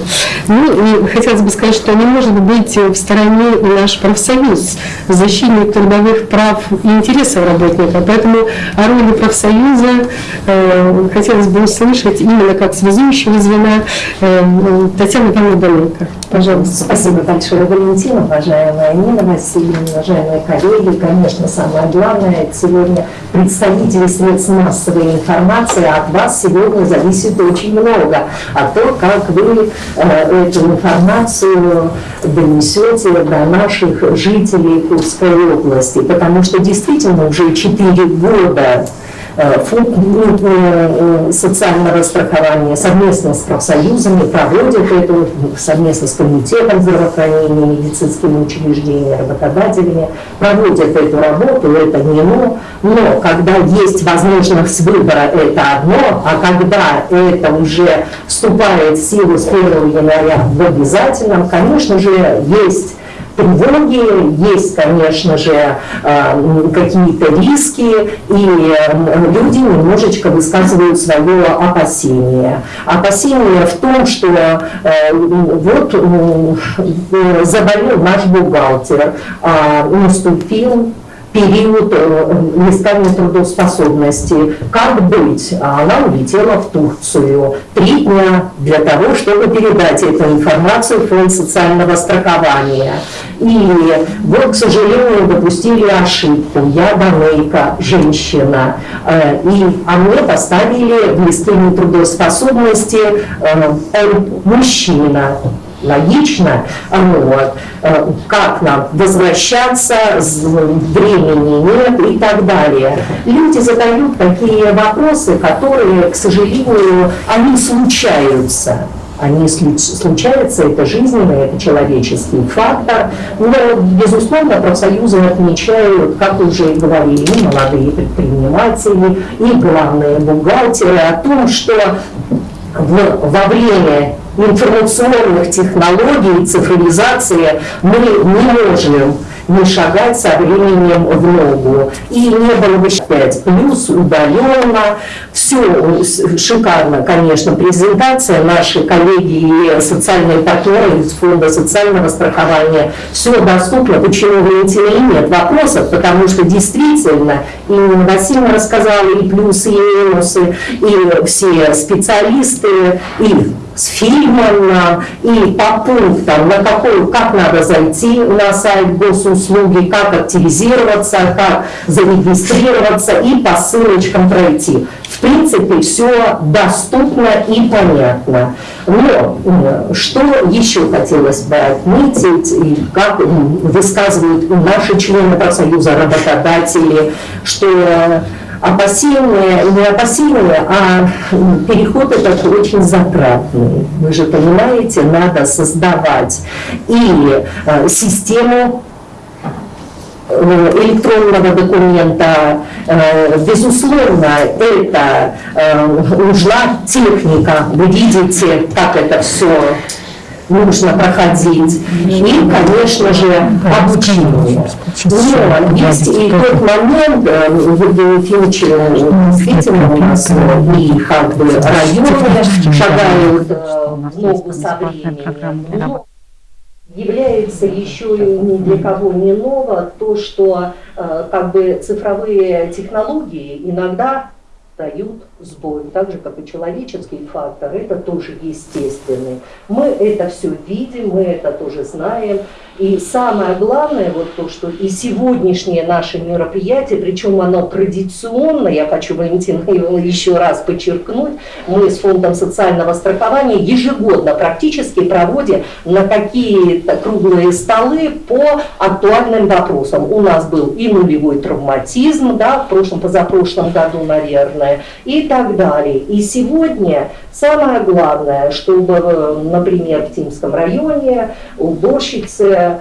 Ну, и хотелось бы сказать, что не может быть в стороне наш профсоюз, защитник трудовых прав и интересов работника. Поэтому о роли профсоюза э, хотелось бы услышать именно как связующего звена э, Татьяна Павловна. Пожалуйста. Спасибо большое, Валентина, уважаемая Нина Васильевна, уважаемые коллеги. Конечно, самое главное, сегодня представители средств массовой информации. От вас сегодня зависит очень много. От того, как вы э, эту информацию донесете до наших жителей Курской области. Потому что действительно уже 4 года фонд э, социального страхования совместно с профсоюзами проводит это, совместно с комитетом здравоохранения, медицинскими учреждениями, работодателями, проводят эту работу, это не но, но когда есть возможность выбора, это одно, а когда это уже вступает в силу с 1 января в обязательном, конечно же, есть тревоги, есть, конечно же, э, какие-то риски, и э, люди немножечко высказывают свое опасение. Опасение в том, что э, вот заболел наш бухгалтер, а наступил период э, искания трудоспособности. Как быть? Она улетела в Турцию. Три дня для того, чтобы передать эту информацию в фонд социального страхования. И вот, к сожалению, допустили ошибку. Я Данейка, женщина. Э, И, а мне поставили в листе нетрудоспособности э, мужчина логично, вот, э, как нам возвращаться, времени нет и так далее. Люди задают такие вопросы, которые, к сожалению, они случаются. Они слу- случаются, это жизненный, это человеческий фактор. Но, безусловно, профсоюзы отмечают, как уже и говорили, и молодые предприниматели, и главные бухгалтеры о том, что в- во время информационных технологий, цифровизации мы не можем не шагать со временем в ногу. И не было бы опять плюс удаленно. Все шикарно, конечно, презентация. Наши коллеги и социальные партнеры из Фонда социального страхования. Все доступно. Почему Валентина и нет вопросов? Потому что действительно, и Васильевна рассказала и плюсы, и минусы, и все специалисты, и с фильмом а, и по пунктам, на какой, как надо зайти на сайт госуслуги, как активизироваться, как зарегистрироваться и по ссылочкам пройти. В принципе, все доступно и понятно. Но э, что еще хотелось бы отметить, и как высказывают наши члены профсоюза работодатели, что опасения, не опасения, а переход этот очень затратный. Вы же понимаете, надо создавать и э, систему э, электронного документа, э, безусловно, это нужна техника. Вы видите, как это все нужно проходить. И, конечно же, обучение. Но есть и тот момент, где Финч действительно у нас и как бы районы шагают в ногу со временем. Является еще и ни для кого не ново то, что как бы цифровые технологии иногда дают сбой, так же, как и человеческий фактор, это тоже естественный. Мы это все видим, мы это тоже знаем. И самое главное, вот то, что и сегодняшнее наше мероприятие, причем оно традиционно, я хочу, Валентина (laughs) еще раз подчеркнуть, мы с Фондом социального страхования ежегодно практически проводим на какие-то круглые столы по актуальным вопросам. У нас был и нулевой травматизм, да, в прошлом, позапрошлом году, наверное, и так далее. И сегодня самое главное, чтобы, например, в Тимском районе уборщицы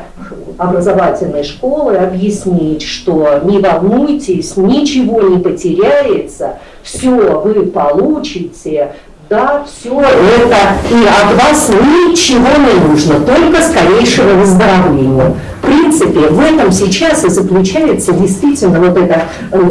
образовательной школы объяснить, что не волнуйтесь, ничего не потеряется, все вы получите, да, все это, и от вас ничего не нужно, только скорейшего выздоровления. В принципе, в этом сейчас и заключается действительно вот это э,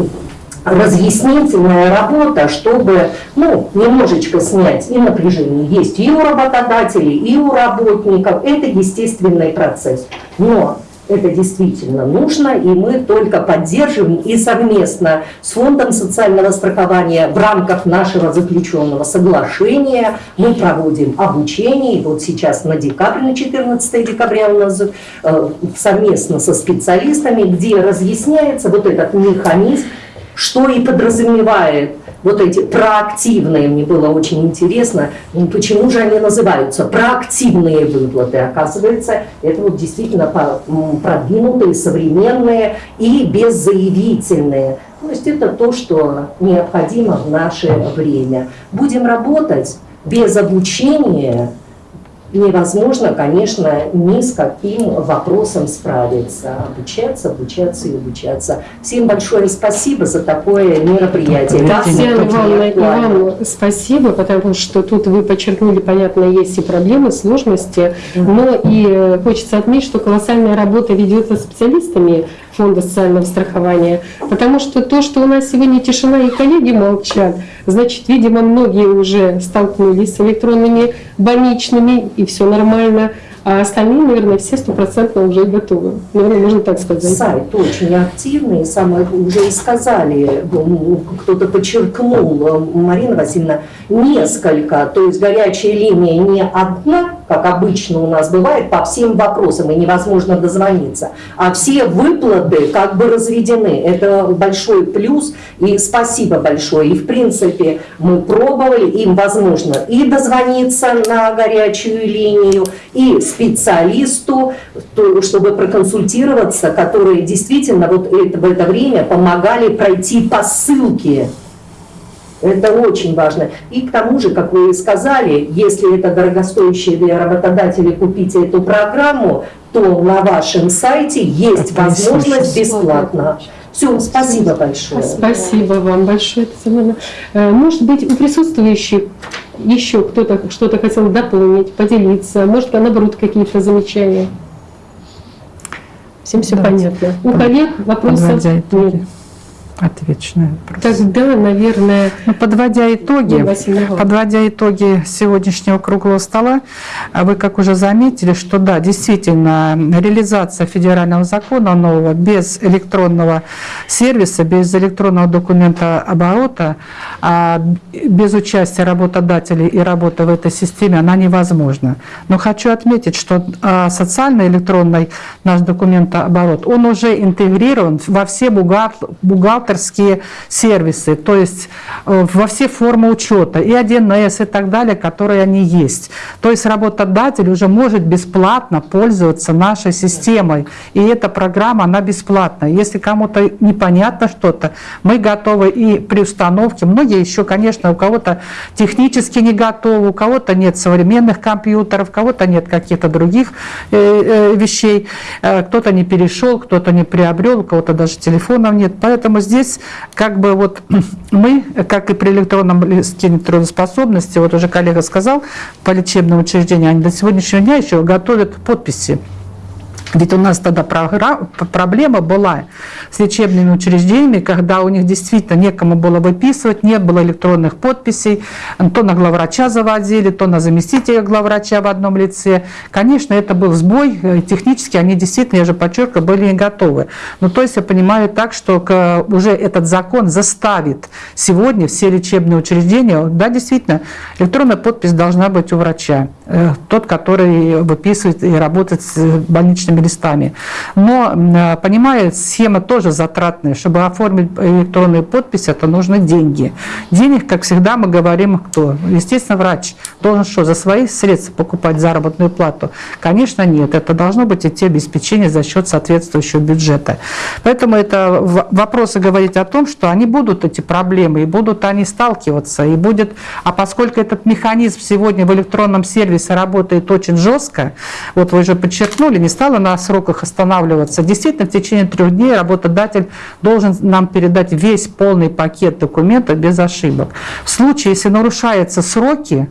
разъяснительная работа, чтобы ну, немножечко снять и напряжение. Есть и у работодателей, и у работников. Это естественный процесс. Но это действительно нужно, и мы только поддерживаем и совместно с Фондом социального страхования в рамках нашего заключенного соглашения мы проводим обучение. И вот сейчас на декабрь, на 14 декабря у нас э, совместно со специалистами, где разъясняется вот этот механизм что и подразумевает вот эти проактивные, мне было очень интересно, ну, почему же они называются проактивные выплаты. Оказывается, это вот действительно продвинутые, современные и беззаявительные. То есть это то, что необходимо в наше время. Будем работать без обучения, невозможно, конечно, ни с каким вопросом справиться. Обучаться, обучаться и обучаться. Всем большое спасибо за такое мероприятие. Татьяна Ивановна, и вам спасибо, потому что тут вы подчеркнули, понятно, есть и проблемы, сложности, но и хочется отметить, что колоссальная работа ведется специалистами фонда социального страхования, потому что то, что у нас сегодня тишина и коллеги молчат, значит, видимо, многие уже столкнулись с электронными больничными, и все нормально, а остальные, наверное, все стопроцентно уже готовы. Наверное, можно так сказать. Сайт очень активный, самое уже и сказали, кто-то подчеркнул, Марина Васильевна, несколько, то есть горячая линия не одна, как обычно у нас бывает, по всем вопросам, и невозможно дозвониться, а все выплаты как бы разведены. Это большой плюс, и спасибо большое. И в принципе мы пробовали, им возможно и дозвониться на горячую линию, и специалисту, чтобы проконсультироваться, которые действительно вот это, в это время помогали пройти по ссылке. Это очень важно. И к тому же, как вы и сказали, если это дорогостоящие для работодателей купить эту программу, то на вашем сайте есть возможность бесплатно. Все, спасибо большое. Спасибо вам большое, Татьяна. Э, может быть, у присутствующих еще кто-то что-то хотел дополнить, поделиться, может, наоборот, какие-то замечания? Всем все понятно. У коллег вопросов нет. Вопрос. Тогда, наверное, Ну, подводя итоги, подводя итоги сегодняшнего круглого стола, а вы, как уже заметили, что да, действительно, реализация федерального закона нового без электронного сервиса, без электронного документа оборота, а без участия работодателей и работы в этой системе, она невозможна. Но хочу отметить, что а, социальный электронный наш документооборот, он уже интегрирован во все бухгал- бухгалтерские сервисы, то есть э, во все формы учета, и 1С и так далее, которые они есть. То есть работодатель уже может бесплатно пользоваться нашей системой, и эта программа, она бесплатная. Если кому-то непонятно что-то, мы готовы и при установке, многие еще, конечно, у кого-то технически не готовы, у кого-то нет современных компьютеров, у кого-то нет каких-то других э, э, вещей, кто-то не перешел, кто-то не приобрел, у кого-то даже телефонов нет. Поэтому здесь как бы вот (clears throat) мы, как и при электронном листке трудоспособности, вот уже коллега сказал, по лечебным учреждениям, они до сегодняшнего дня еще готовят подписи. Ведь у нас тогда проблема была с лечебными учреждениями, когда у них действительно некому было выписывать, не было электронных подписей, то на главврача заводили, то на заместителя главврача в одном лице. Конечно, это был сбой, э, технически они действительно, я же подчеркиваю, были не готовы. Но то есть я понимаю так, что уже этот закон заставит сегодня все лечебные учреждения, да, действительно, электронная подпись должна быть у врача, э, тот, который выписывает и работает с больничными листами. Но, м, понимая, схема тоже затратная. Чтобы оформить электронную подпись, это нужны деньги. Денег, как всегда, мы говорим, кто? Естественно, врач должен что, за свои средства покупать заработную плату? Конечно, нет. Это должно быть идти обеспечение за счет соответствующего бюджета. Поэтому это вопросы говорить о том, что они будут, эти проблемы, и будут они сталкиваться, и будет... А поскольку этот механизм сегодня в электронном сервисе работает очень жестко, вот вы же подчеркнули, не стало на сроках останавливаться. Действительно, в течение трех дней работодатель должен нам передать весь полный пакет документов без ошибок. В случае, если нарушаются сроки,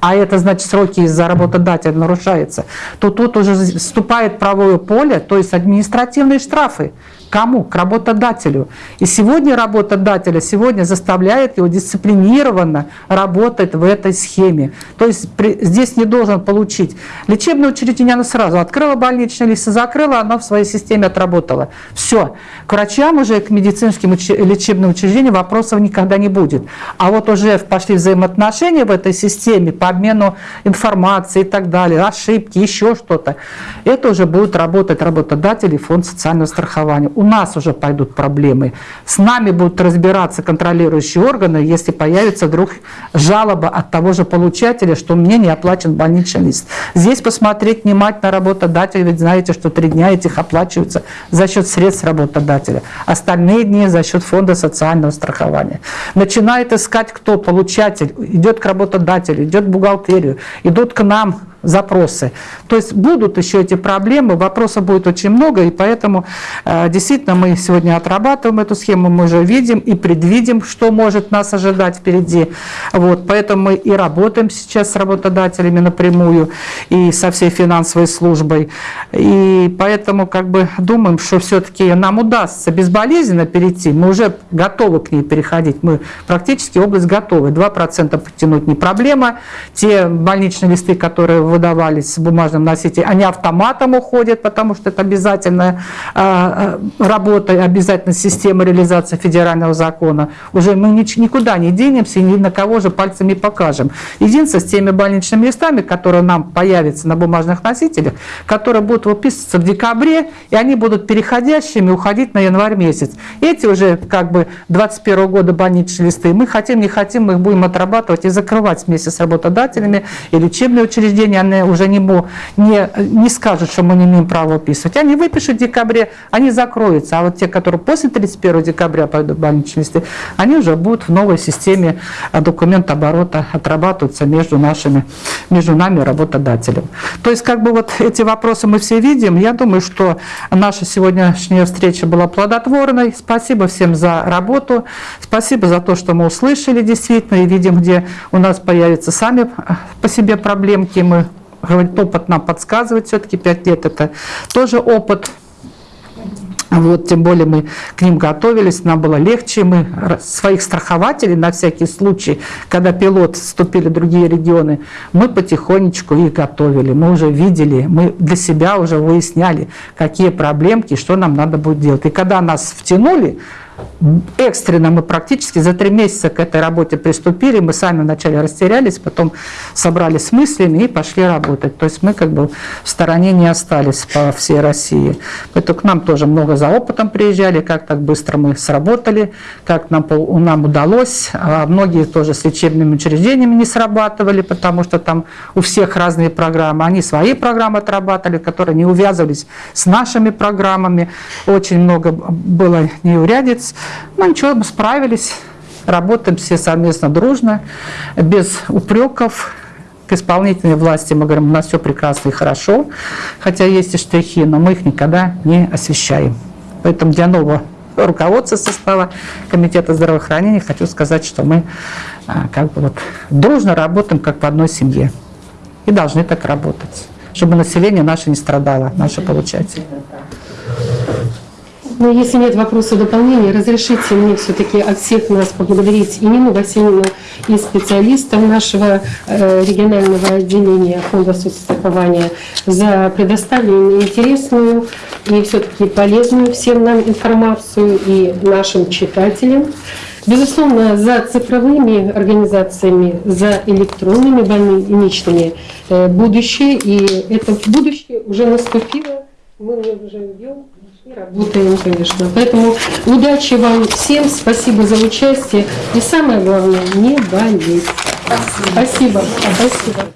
а это значит сроки из-за работодателя нарушаются, то тут уже вступает правое поле, то есть административные штрафы. Кому? К работодателю. И сегодня работодателя сегодня заставляет его дисциплинированно работать в этой схеме. То есть при- здесь не должен получить. Лечебное учреждение оно сразу открыло больничный лист, закрыло, оно в своей системе отработало. Все. К врачам уже, к медицинским уче- лечебным учреждениям вопросов никогда не будет. А вот уже пошли взаимоотношения в этой системе по обмену информацией и так далее, ошибки, еще что-то. Это уже будет работать работодатель и фонд социального страхования. У нас уже пойдут проблемы. С нами будут разбираться контролирующие органы, если появится вдруг жалоба от того же получателя, что мне не оплачен больничный лист. Здесь посмотреть внимательно работодателя, ведь знаете, что три дня этих оплачиваются за счет средств работодателя. Остальные дни за счет фонда социального страхования. Начинает искать кто? Получатель. Идет к работодателю, идет в бухгалтерию, идут к нам запросы. То есть будут еще эти проблемы, вопросов будет очень много, и поэтому э, действительно мы сегодня отрабатываем эту схему, мы уже видим и предвидим, что может нас ожидать впереди. Вот, поэтому мы и работаем сейчас с работодателями напрямую, и со всей финансовой службой. И поэтому как бы думаем, что все-таки нам удастся безболезненно перейти. Мы уже готовы к ней переходить. Мы практически область готовы. 2% подтянуть не проблема. Те больничные листы, которые выдавались с бумажным носителем, они автоматом уходят, потому что это обязательная э, э, работа, обязательно система реализации федерального закона. Уже мы никуда не денемся и ни на кого же пальцами покажем. Единственное, с теми больничными листами, которые нам появятся на бумажных носителях, которые будут выписываться в декабре, и они будут переходящими уходить на январь месяц. Эти уже как бы 21 года больничные листы, мы хотим, не хотим, мы их будем отрабатывать и закрывать вместе с работодателями, и лечебные учреждения, они уже не, не, не скажут, что мы не имеем права выписывать. Они выпишут в декабре, они закроются. А вот те, которые после 31 декабря пойдут в больничные листы, они уже будут в новой системе а, документооборота отрабатываться между, нашими, между нами работодателем. То есть как бы вот эти вопросы мы все видим. Я думаю, что наша сегодняшняя встреча была плодотворной. Спасибо всем за работу. Спасибо за то, что мы услышали действительно и видим, где у нас появятся сами а, по себе проблемки. Мы говорит, опыт нам подсказывает, все-таки 5 лет это тоже опыт. Вот, тем более мы к ним готовились, нам было легче. Мы своих страхователей на всякий случай, когда пилот вступили в другие регионы, мы потихонечку их готовили. Мы уже видели, мы для себя уже выясняли, какие проблемки, что нам надо будет делать. И когда нас втянули, экстренно мы практически за три месяца к этой работе приступили. Мы сами вначале растерялись, потом собрались с мыслями и пошли работать. То есть мы как бы в стороне не остались по всей России. Поэтому к нам тоже много за опытом приезжали, как так быстро мы сработали, как нам, нам удалось. А многие тоже с лечебными учреждениями не срабатывали, потому что там у всех разные программы. Они свои программы отрабатывали, которые не увязывались с нашими программами. Очень много было неурядиц. Но ничего, мы справились. Работаем все совместно, дружно, без упреков к исполнительной власти. Мы говорим, у нас все прекрасно и хорошо, хотя есть и штрихи, но мы их никогда не освещаем. Поэтому для нового руководства состава Комитета здравоохранения хочу сказать, что мы а, как бы вот дружно работаем как в одной семье и должны так работать, чтобы население наше не страдало, наше получатель. Ну, если нет вопросов дополнения, разрешите мне все-таки от всех нас поблагодарить и Нину Васильевну, и специалистов нашего э, регионального отделения фонда соцстрахования за предоставленную интересную и все-таки полезную всем нам информацию и нашим читателям. Безусловно, за цифровыми организациями, за электронными больничными э, будущее, и это будущее уже наступило, мы уже идем и работаем, конечно. Поэтому удачи вам всем, спасибо за участие и самое главное, не болеть. Спасибо. Спасибо.